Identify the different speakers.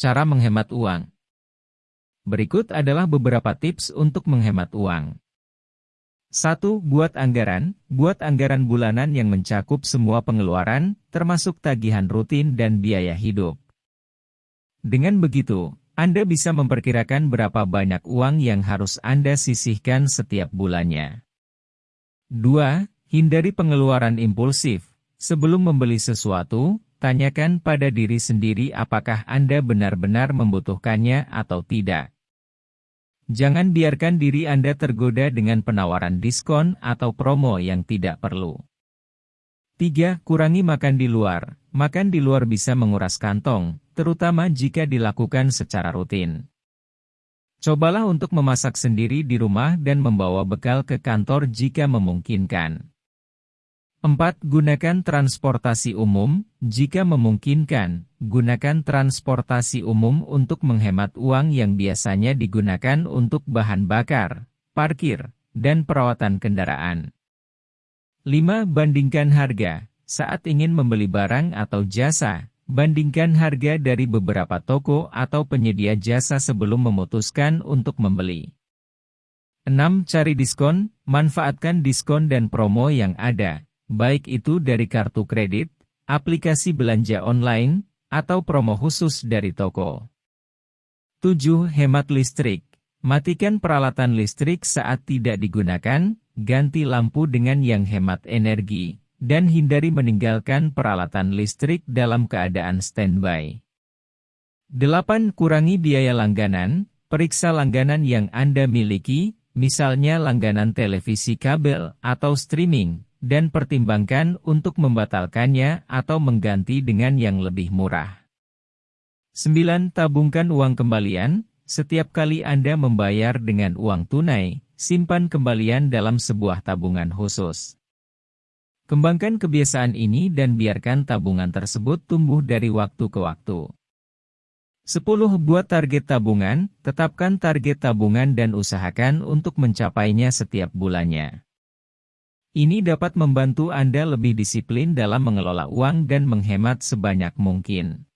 Speaker 1: Cara menghemat uang Berikut adalah beberapa tips untuk menghemat uang. 1. Buat anggaran. Buat anggaran bulanan yang mencakup semua pengeluaran, termasuk tagihan rutin dan biaya hidup. Dengan begitu, Anda bisa memperkirakan berapa banyak uang yang harus Anda sisihkan setiap bulannya. 2. Hindari pengeluaran impulsif. Sebelum membeli sesuatu, tanyakan pada diri sendiri apakah Anda benar-benar membutuhkannya atau tidak. Jangan biarkan diri Anda tergoda dengan penawaran diskon atau promo yang tidak perlu. 3. Kurangi makan di luar. Makan di luar bisa menguras kantong, terutama jika dilakukan secara rutin. Cobalah untuk memasak sendiri di rumah dan membawa bekal ke kantor jika memungkinkan. 4. Gunakan transportasi umum. Jika memungkinkan, gunakan transportasi umum untuk menghemat uang yang biasanya digunakan untuk bahan bakar, parkir, dan perawatan kendaraan. 5. Bandingkan harga. Saat ingin membeli barang atau jasa, bandingkan harga dari beberapa toko atau penyedia jasa sebelum memutuskan untuk membeli. 6. Cari diskon. Manfaatkan diskon dan promo yang ada baik itu dari kartu kredit, aplikasi belanja online, atau promo khusus dari toko. 7. Hemat listrik. Matikan peralatan listrik saat tidak digunakan, ganti lampu dengan yang hemat energi, dan hindari meninggalkan peralatan listrik dalam keadaan standby. 8. Kurangi biaya langganan, periksa langganan yang Anda miliki, misalnya langganan televisi kabel atau streaming, dan pertimbangkan untuk membatalkannya atau mengganti dengan yang lebih murah. 9. Tabungkan uang kembalian. Setiap kali Anda membayar dengan uang tunai, simpan kembalian dalam sebuah tabungan khusus. Kembangkan kebiasaan ini dan biarkan tabungan tersebut tumbuh dari waktu ke waktu. 10. Buat target tabungan, tetapkan target tabungan dan usahakan untuk mencapainya setiap bulannya. Ini dapat membantu Anda lebih disiplin dalam mengelola uang dan menghemat sebanyak mungkin.